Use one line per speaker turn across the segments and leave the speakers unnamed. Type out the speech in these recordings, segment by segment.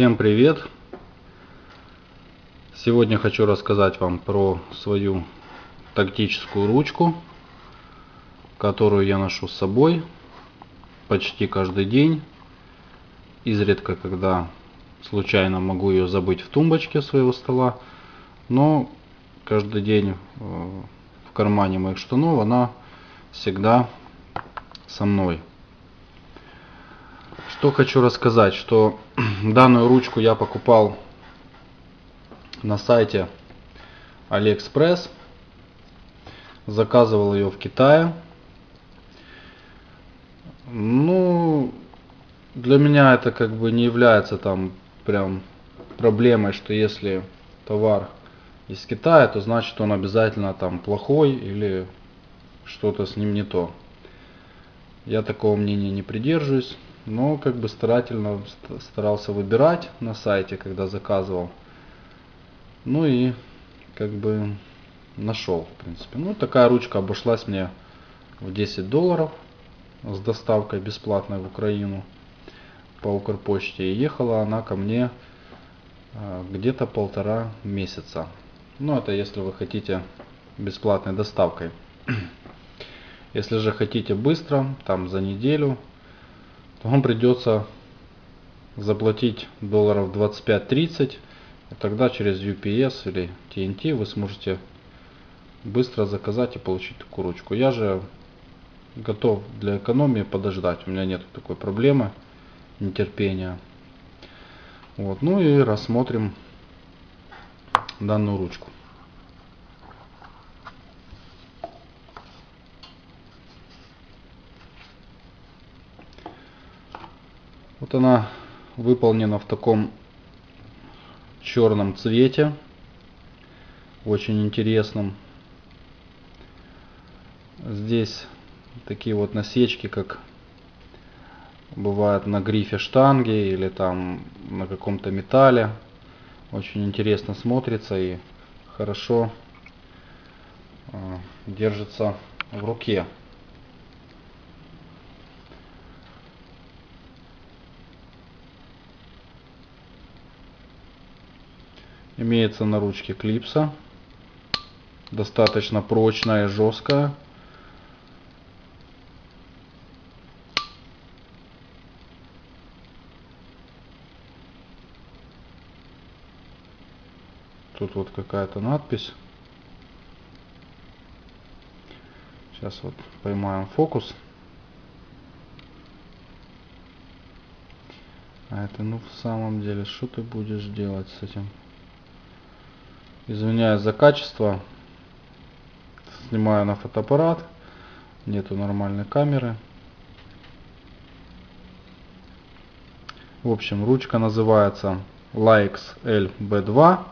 Всем привет! Сегодня хочу рассказать вам про свою тактическую ручку, которую я ношу с собой почти каждый день. Изредка, когда случайно могу ее забыть в тумбочке своего стола, но каждый день э, в кармане моих штанов она всегда со мной. Что хочу рассказать, что данную ручку я покупал на сайте AliExpress. Заказывал ее в Китае. Ну, для меня это как бы не является там прям проблемой, что если товар из Китая, то значит он обязательно там плохой или что-то с ним не то. Я такого мнения не придерживаюсь но как бы старательно старался выбирать на сайте, когда заказывал. Ну и как бы нашел, в принципе. Ну, такая ручка обошлась мне в 10 долларов с доставкой бесплатной в Украину по Укрпочте. И ехала она ко мне а, где-то полтора месяца. Ну, это если вы хотите бесплатной доставкой. Если же хотите быстро, там за неделю, то вам придется заплатить долларов 25-30 и тогда через UPS или TNT вы сможете быстро заказать и получить такую ручку. Я же готов для экономии подождать. У меня нет такой проблемы, нетерпения. Вот. Ну и рассмотрим данную ручку. Вот она выполнена в таком черном цвете. Очень интересном. Здесь такие вот насечки, как бывает на грифе штанги или там на каком-то металле. Очень интересно смотрится и хорошо э, держится в руке. Имеется на ручке клипса. Достаточно прочная и жесткая. Тут вот какая-то надпись. Сейчас вот поймаем фокус. А это ну в самом деле, что ты будешь делать с этим? Извиняюсь за качество. Снимаю на фотоаппарат. Нету нормальной камеры. В общем, ручка называется Likes LB2.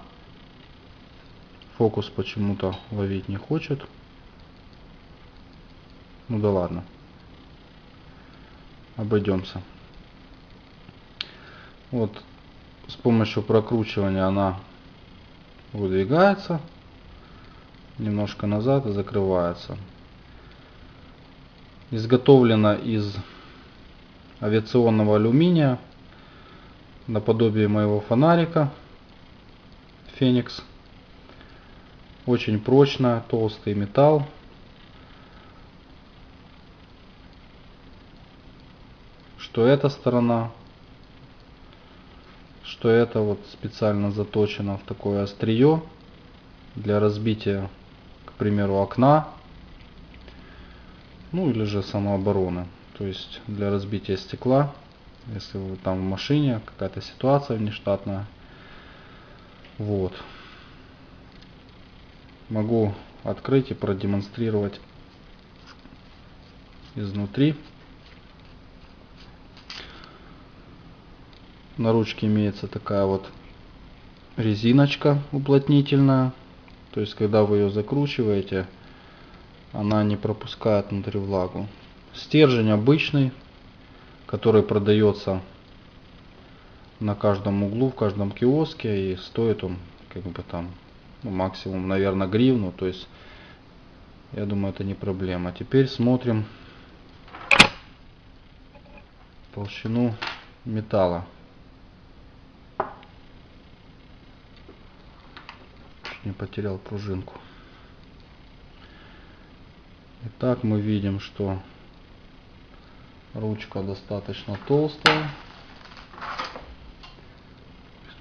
Фокус почему-то ловить не хочет. Ну да ладно. Обойдемся. Вот с помощью прокручивания она выдвигается немножко назад и закрывается. Изготовлена из авиационного алюминия наподобие моего фонарика Феникс. Очень прочно, толстый металл. Что эта сторона, что это вот специально заточено в такое острие для разбития, к примеру, окна, ну или же самообороны, то есть для разбития стекла, если вы там в машине, какая-то ситуация внештатная. Вот. Могу открыть и продемонстрировать изнутри. На ручке имеется такая вот резиночка уплотнительная. То есть, когда вы ее закручиваете, она не пропускает внутрь влагу. Стержень обычный, который продается на каждом углу, в каждом киоске. И стоит он как бы там ну, максимум, наверное, гривну. То есть, я думаю, это не проблема. Теперь смотрим толщину металла. Не потерял пружинку. Итак, мы видим, что ручка достаточно толстая.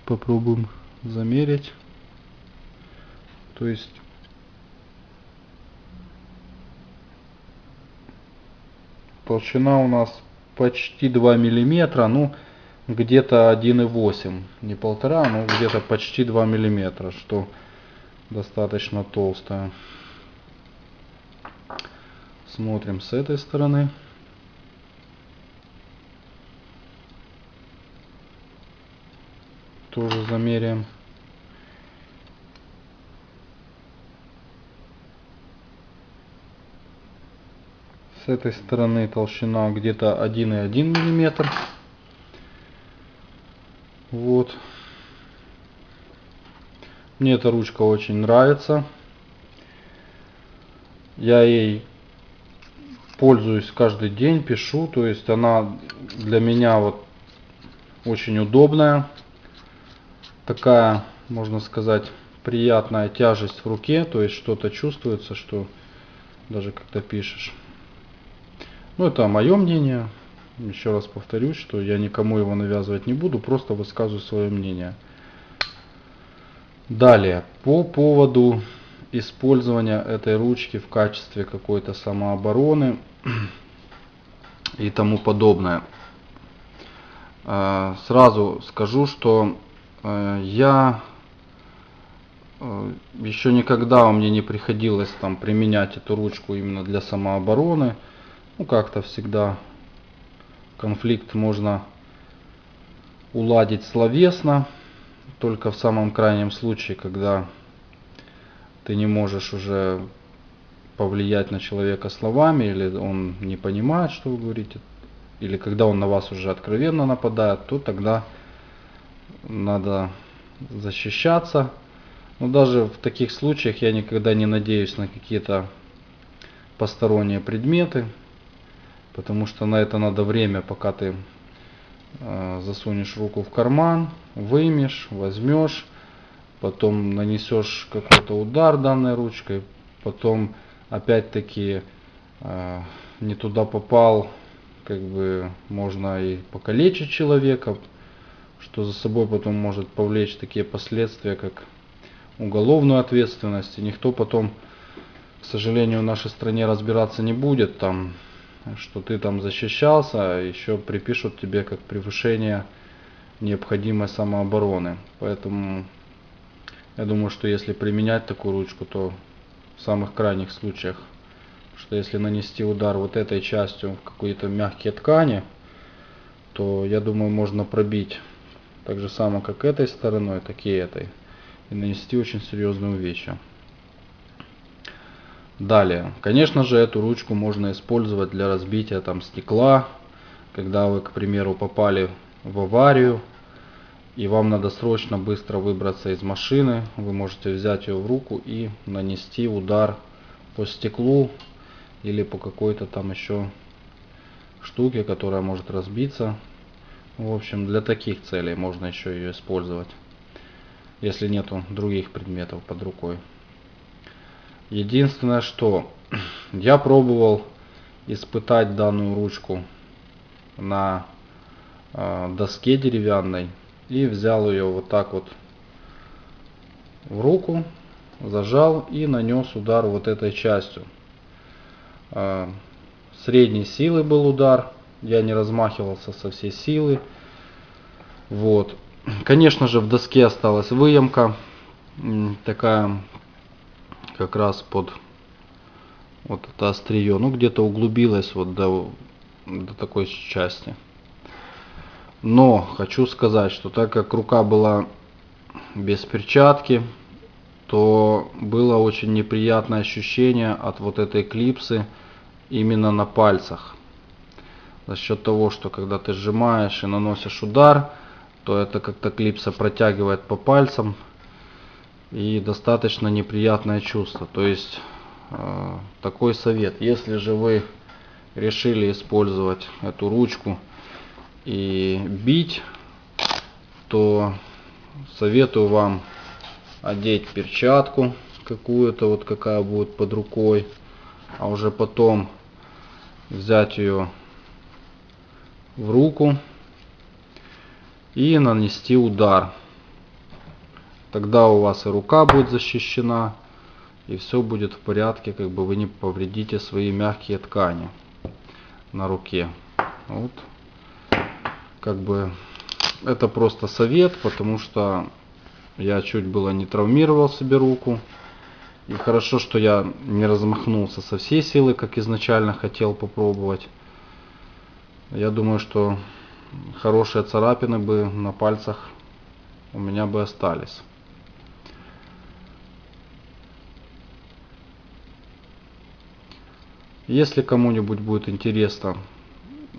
Попробуем замерить. То есть толщина у нас почти 2 миллиметра, ну где-то 1,8, не полтора, но где-то почти 2 миллиметра, что достаточно толстая. Смотрим с этой стороны. Тоже замеряем. С этой стороны толщина где-то 1,1 миллиметр. Вот. Мне эта ручка очень нравится. Я ей пользуюсь каждый день, пишу. То есть она для меня вот очень удобная. Такая, можно сказать, приятная тяжесть в руке. То есть что-то чувствуется, что даже когда пишешь. Ну, это мое мнение. Еще раз повторюсь, что я никому его навязывать не буду, просто высказываю свое мнение. Далее, по поводу использования этой ручки в качестве какой-то самообороны и тому подобное. А, сразу скажу, что э, я э, еще никогда у меня не приходилось там применять эту ручку именно для самообороны. Ну, как-то всегда конфликт можно уладить словесно, только в самом крайнем случае, когда ты не можешь уже повлиять на человека словами, или он не понимает, что вы говорите, или когда он на вас уже откровенно нападает, то тогда надо защищаться. Но даже в таких случаях я никогда не надеюсь на какие-то посторонние предметы, потому что на это надо время, пока ты засунешь руку в карман, вымешь, возьмешь, потом нанесешь какой-то удар данной ручкой, потом опять-таки э, не туда попал, как бы можно и покалечить человека, что за собой потом может повлечь такие последствия, как уголовную ответственность. И никто потом, к сожалению, в нашей стране разбираться не будет. Там что ты там защищался, а еще припишут тебе как превышение необходимой самообороны. Поэтому я думаю, что если применять такую ручку, то в самых крайних случаях, что если нанести удар вот этой частью в какие-то мягкие ткани, то я думаю можно пробить так же само как этой стороной, так и этой. И нанести очень серьезные увечья. Далее, конечно же, эту ручку можно использовать для разбития там стекла, когда вы, к примеру, попали в аварию, и вам надо срочно быстро выбраться из машины, вы можете взять ее в руку и нанести удар по стеклу или по какой-то там еще штуке, которая может разбиться. В общем, для таких целей можно еще ее использовать, если нету других предметов под рукой. Единственное, что я пробовал испытать данную ручку на э, доске деревянной и взял ее вот так вот в руку, зажал и нанес удар вот этой частью. Э, средней силы был удар, я не размахивался со всей силы. Вот. Конечно же в доске осталась выемка, такая как раз под вот это острие, ну где-то углубилось вот до, до такой части. Но хочу сказать, что так как рука была без перчатки, то было очень неприятное ощущение от вот этой клипсы именно на пальцах. За счет того, что когда ты сжимаешь и наносишь удар, то это как-то клипса протягивает по пальцам, и достаточно неприятное чувство. То есть э, такой совет. Если же вы решили использовать эту ручку и бить, то советую вам одеть перчатку какую-то, вот какая будет под рукой, а уже потом взять ее в руку и нанести удар. Тогда у вас и рука будет защищена, и все будет в порядке, как бы вы не повредите свои мягкие ткани на руке. Вот. Как бы это просто совет, потому что я чуть было не травмировал себе руку. И хорошо, что я не размахнулся со всей силы, как изначально хотел попробовать. Я думаю, что хорошие царапины бы на пальцах у меня бы остались. Если кому-нибудь будет интересно,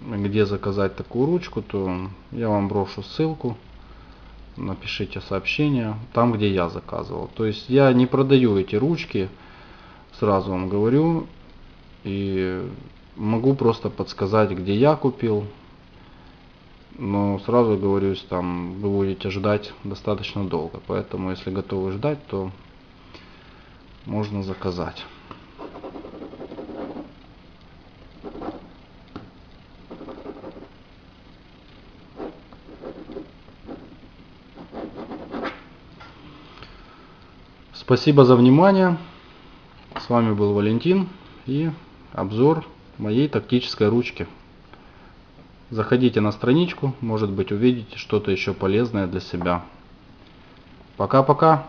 где заказать такую ручку, то я вам брошу ссылку. Напишите сообщение там, где я заказывал. То есть я не продаю эти ручки, сразу вам говорю. И могу просто подсказать, где я купил. Но сразу говорю, там вы будете ждать достаточно долго. Поэтому, если готовы ждать, то можно заказать. Спасибо за внимание. С вами был Валентин и обзор моей тактической ручки. Заходите на страничку, может быть увидите что-то еще полезное для себя. Пока-пока.